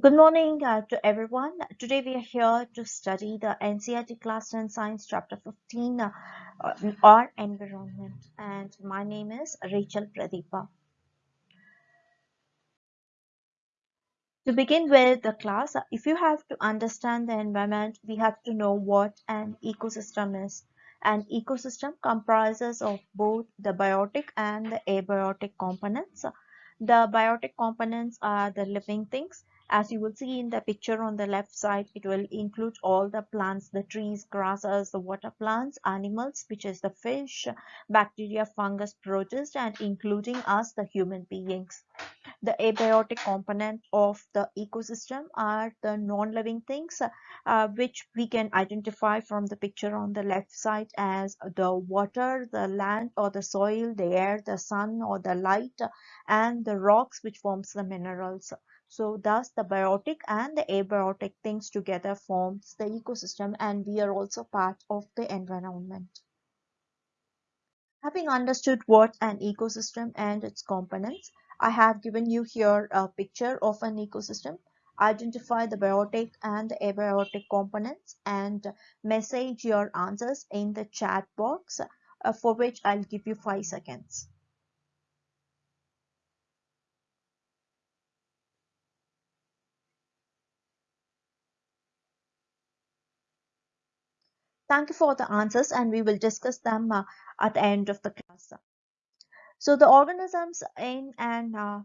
Good morning uh, to everyone. Today we are here to study the NCERT Class 10 Science Chapter 15 uh, Our Environment and my name is Rachel Pradeepa. To begin with the class, uh, if you have to understand the environment, we have to know what an ecosystem is. An ecosystem comprises of both the biotic and the abiotic components. The biotic components are the living things as you will see in the picture on the left side, it will include all the plants, the trees, grasses, the water plants, animals, which is the fish, bacteria, fungus, protists, and including us, the human beings. The abiotic component of the ecosystem are the non-living things, uh, which we can identify from the picture on the left side as the water, the land or the soil, the air, the sun or the light, and the rocks which forms the minerals. So thus the biotic and the abiotic things together forms the ecosystem and we are also part of the environment. Having understood what an ecosystem and its components, I have given you here a picture of an ecosystem. Identify the biotic and the abiotic components and message your answers in the chat box uh, for which I'll give you 5 seconds. Thank you for the answers and we will discuss them uh, at the end of the class. So the organisms in an uh,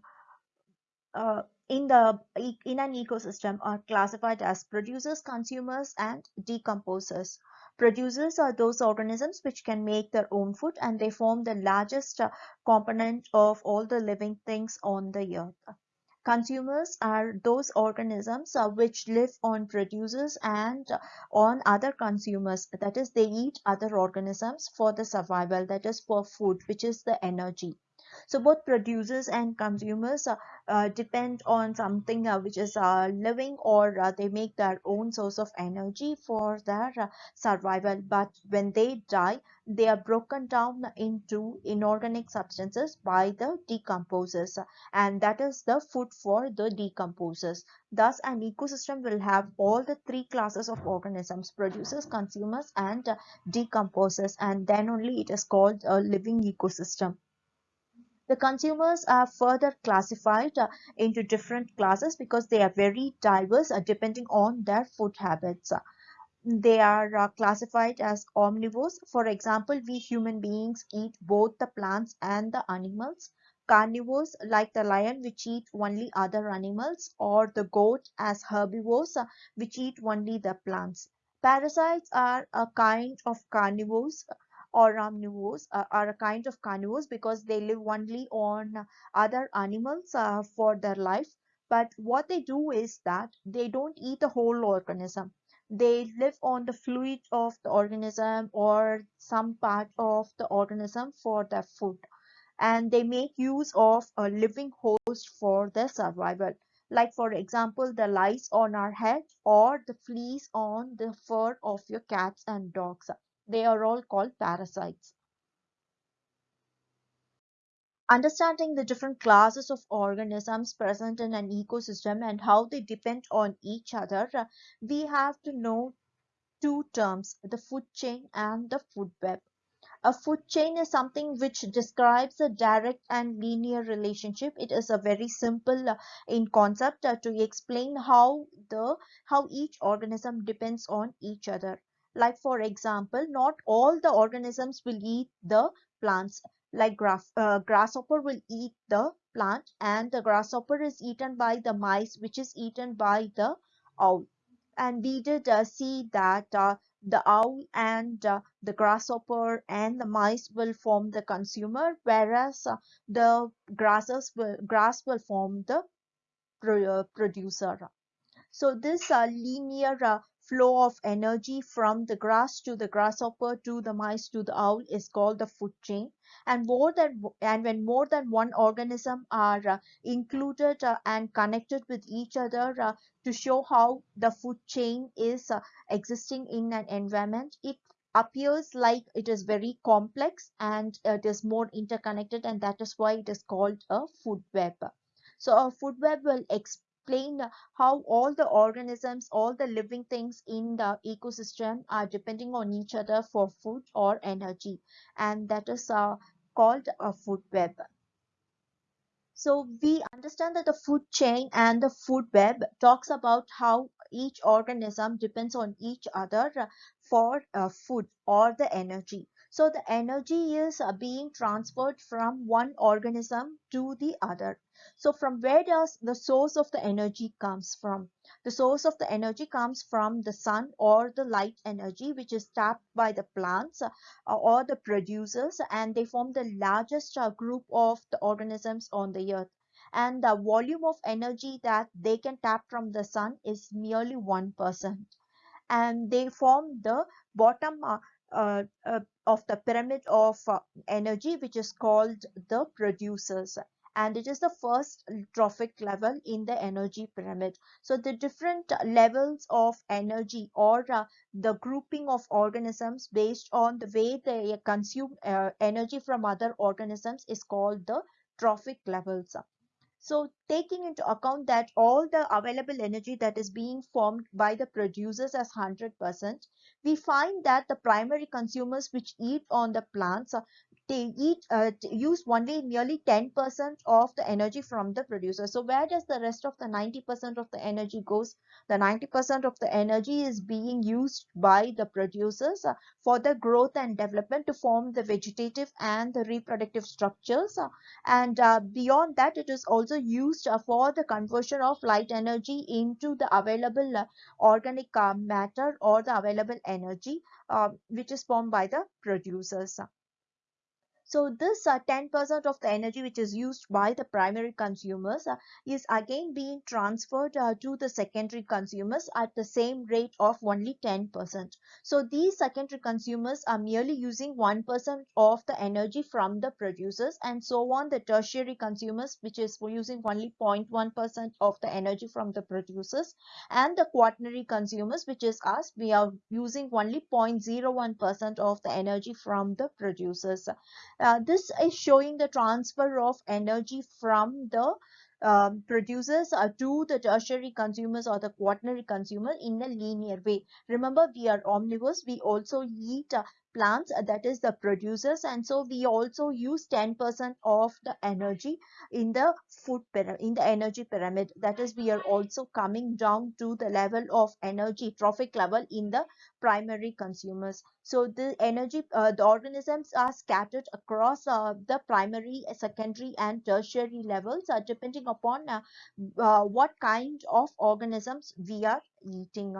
uh, in the in an ecosystem are classified as producers, consumers, and decomposers. Producers are those organisms which can make their own food and they form the largest uh, component of all the living things on the earth. Consumers are those organisms uh, which live on producers and on other consumers. That is, they eat other organisms for the survival, that is for food, which is the energy. So both producers and consumers uh, uh, depend on something uh, which is living or they make their own source of energy for their survival. But when they die, they are broken down into inorganic substances by the decomposers and that is the food for the decomposers. Thus an ecosystem will have all the three classes of organisms producers, consumers and decomposers and then only it is called a living ecosystem. The consumers are further classified uh, into different classes because they are very diverse uh, depending on their food habits. They are uh, classified as omnivores. For example, we human beings eat both the plants and the animals. Carnivores like the lion which eat only other animals or the goat as herbivores uh, which eat only the plants. Parasites are a kind of carnivores or omnivores uh, are a kind of carnivores because they live only on other animals uh, for their life. But what they do is that they don't eat the whole organism. They live on the fluid of the organism or some part of the organism for their food. And they make use of a living host for their survival. Like for example the lice on our head or the fleas on the fur of your cats and dogs they are all called parasites. Understanding the different classes of organisms present in an ecosystem and how they depend on each other, we have to know two terms, the food chain and the food web. A food chain is something which describes a direct and linear relationship. It is a very simple uh, in concept uh, to explain how the how each organism depends on each other. Like for example, not all the organisms will eat the plants. Like grass, uh, grasshopper will eat the plant and the grasshopper is eaten by the mice which is eaten by the owl. And we did uh, see that uh, the owl and uh, the grasshopper and the mice will form the consumer whereas uh, the grasses will, grass will form the pro producer. So this uh, linear flow of energy from the grass to the grasshopper to the mice to the owl is called the food chain. And more than and when more than one organism are uh, included uh, and connected with each other uh, to show how the food chain is uh, existing in an environment it appears like it is very complex and it is more interconnected and that is why it is called a food web. So a food web will explain how all the organisms, all the living things in the ecosystem are depending on each other for food or energy. And that is uh, called a food web. So we understand that the food chain and the food web talks about how each organism depends on each other for uh, food or the energy. So the energy is uh, being transferred from one organism to the other. So from where does the source of the energy comes from? The source of the energy comes from the sun or the light energy which is tapped by the plants uh, or the producers and they form the largest uh, group of the organisms on the earth and the volume of energy that they can tap from the sun is merely 1% and they form the bottom uh, uh, uh, of the pyramid of uh, energy which is called the producers. And it is the first trophic level in the energy pyramid. So the different levels of energy or uh, the grouping of organisms based on the way they consume uh, energy from other organisms is called the trophic levels so taking into account that all the available energy that is being formed by the producers as 100%, we find that the primary consumers which eat on the plants, they eat uh, use only nearly 10% of the energy from the producer. So where does the rest of the 90% of the energy goes? The 90% of the energy is being used by the producers uh, for the growth and development to form the vegetative and the reproductive structures. Uh, and uh, beyond that, it is also used uh, for the conversion of light energy into the available uh, organic matter or the available energy which is formed by the producers. So this 10% uh, of the energy which is used by the primary consumers uh, is again being transferred uh, to the secondary consumers at the same rate of only 10%. So these secondary consumers are merely using 1% of the energy from the producers and so on the tertiary consumers which is using only 0.1% of the energy from the producers and the quaternary consumers which is us we are using only 0.01% of the energy from the producers. Uh, this is showing the transfer of energy from the um, producers uh, to the tertiary consumers or the quaternary consumer in a linear way. Remember, we are omnivores. We also eat uh, plants uh, that is the producers and so we also use 10% of the energy in the food in the energy pyramid. That is we are also coming down to the level of energy trophic level in the primary consumers. So the energy uh, the organisms are scattered across uh, the primary secondary and tertiary levels uh, depending upon uh, uh, what kind of organisms we are eating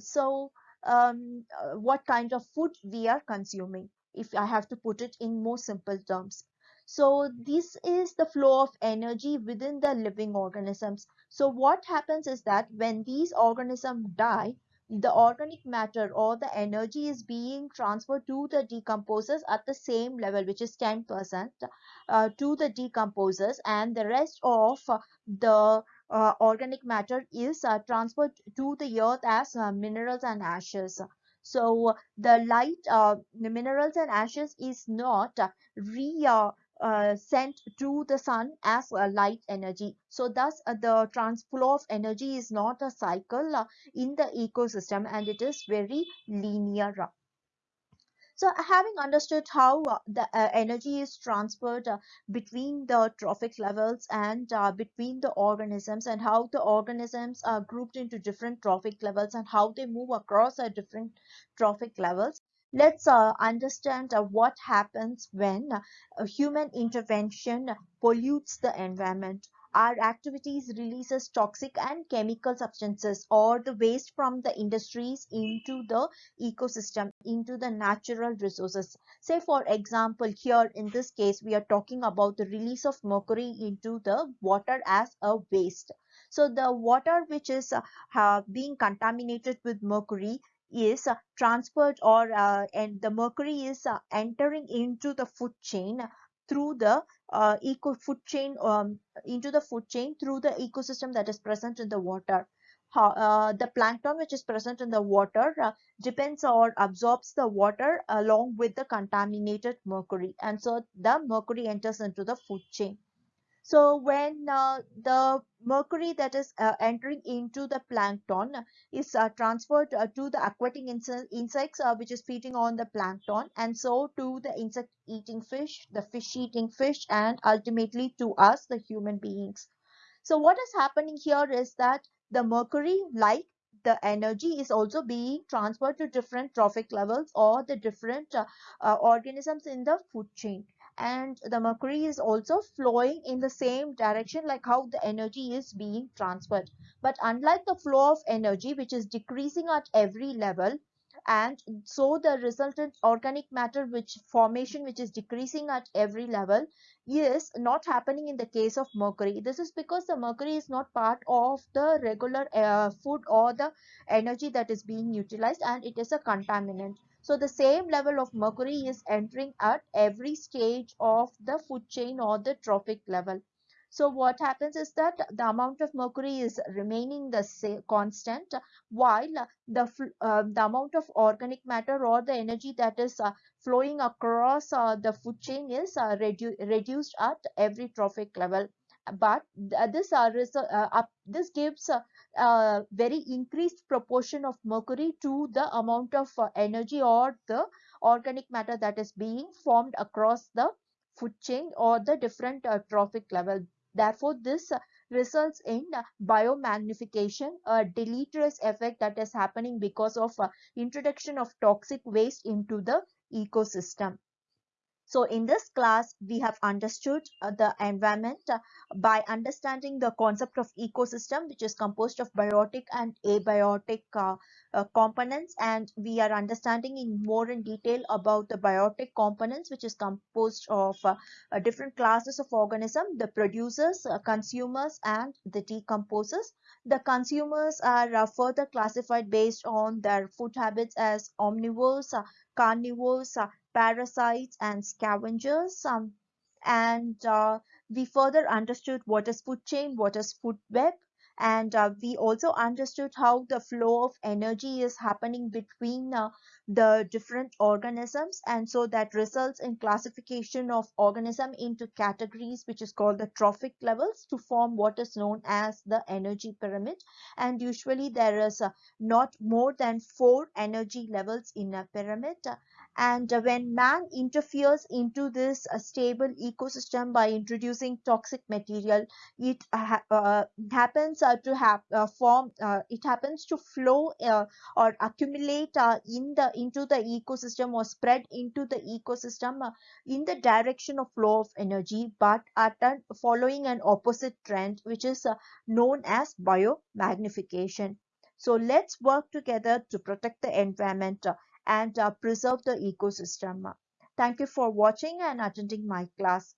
so um, uh, what kind of food we are consuming if I have to put it in more simple terms. So this is the flow of energy within the living organisms. So what happens is that when these organisms die, the organic matter or the energy is being transferred to the decomposers at the same level which is 10% uh, to the decomposers and the rest of the uh, organic matter is uh, transferred to the earth as uh, minerals and ashes. So the light, uh, the minerals and ashes is not re uh, sent to the sun as light energy. So thus uh, the transflow of energy is not a cycle uh, in the ecosystem and it is very linear. So having understood how uh, the uh, energy is transferred uh, between the trophic levels and uh, between the organisms and how the organisms are grouped into different trophic levels and how they move across uh, different trophic levels, let's uh, understand what happens when human intervention pollutes the environment our activities releases toxic and chemical substances or the waste from the industries into the ecosystem into the natural resources. Say for example here in this case we are talking about the release of mercury into the water as a waste. So the water which is uh, being contaminated with mercury is uh, transferred or uh, and the mercury is uh, entering into the food chain through the uh, eco food chain um, into the food chain through the ecosystem that is present in the water. How, uh, the plankton which is present in the water uh, depends or absorbs the water along with the contaminated mercury and so the mercury enters into the food chain. So when uh, the mercury that is uh, entering into the plankton is uh, transferred uh, to the aquatic insects uh, which is feeding on the plankton and so to the insect eating fish, the fish eating fish and ultimately to us the human beings. So what is happening here is that the mercury like the energy is also being transferred to different trophic levels or the different uh, organisms in the food chain and the mercury is also flowing in the same direction like how the energy is being transferred. But unlike the flow of energy which is decreasing at every level and so the resultant organic matter which formation which is decreasing at every level is not happening in the case of mercury. This is because the mercury is not part of the regular uh, food or the energy that is being utilized and it is a contaminant so the same level of mercury is entering at every stage of the food chain or the trophic level. So what happens is that the amount of mercury is remaining the same constant while the uh, the amount of organic matter or the energy that is uh, flowing across uh, the food chain is uh, redu reduced at every trophic level but this uh, uh this gives a very increased proportion of mercury to the amount of uh, energy or the organic matter that is being formed across the food chain or the different uh, trophic level Therefore, this results in biomagnification, a deleterious effect that is happening because of introduction of toxic waste into the ecosystem. So in this class, we have understood uh, the environment uh, by understanding the concept of ecosystem, which is composed of biotic and abiotic uh, uh, components. And we are understanding in more in detail about the biotic components, which is composed of uh, uh, different classes of organism, the producers, consumers, and the decomposers. The consumers are further classified based on their food habits as omnivores, carnivores, parasites and scavengers um, and uh, we further understood what is food chain what is food web and uh, we also understood how the flow of energy is happening between uh, the different organisms and so that results in classification of organism into categories which is called the trophic levels to form what is known as the energy pyramid. And usually there is uh, not more than four energy levels in a pyramid and when man interferes into this uh, stable ecosystem by introducing toxic material it uh, happens uh, to have uh, form uh, it happens to flow uh, or accumulate in the into the ecosystem or spread into the ecosystem in the direction of flow of energy but at an, following an opposite trend which is known as biomagnification. So let's work together to protect the environment and uh, preserve the ecosystem. Thank you for watching and attending my class.